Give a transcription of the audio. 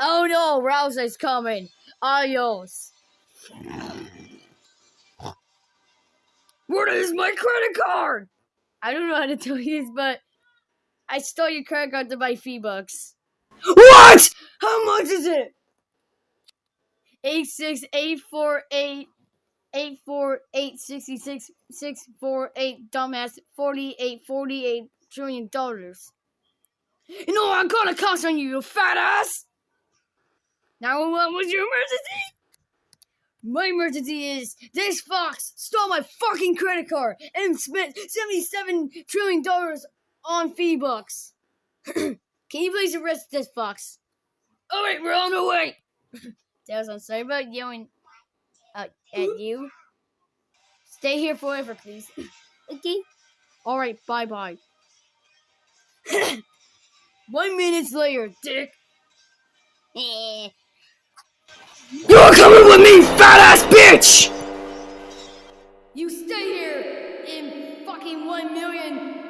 Oh no, Rouse is coming. Adios. What is my credit card? I don't know how to tell you this, but I stole your credit card to buy V-Bucks. What? How much is it? Eight six eight four eight eight four eight sixty six six four eight dumbass forty eight forty eight trillion dollars. You know I'm gonna cost on you, you fat ass. Now what was your emergency? My emergency is this fox stole my fucking credit card and spent seventy-seven trillion dollars on V-Bucks. Can you please arrest this fox? All right, we're on the way. Tails, I'm sorry about yelling uh, at you. Stay here forever, please. okay. All right, bye bye. One minute later, dick. You're coming with me, fat ass bitch! You stay here in fucking one million.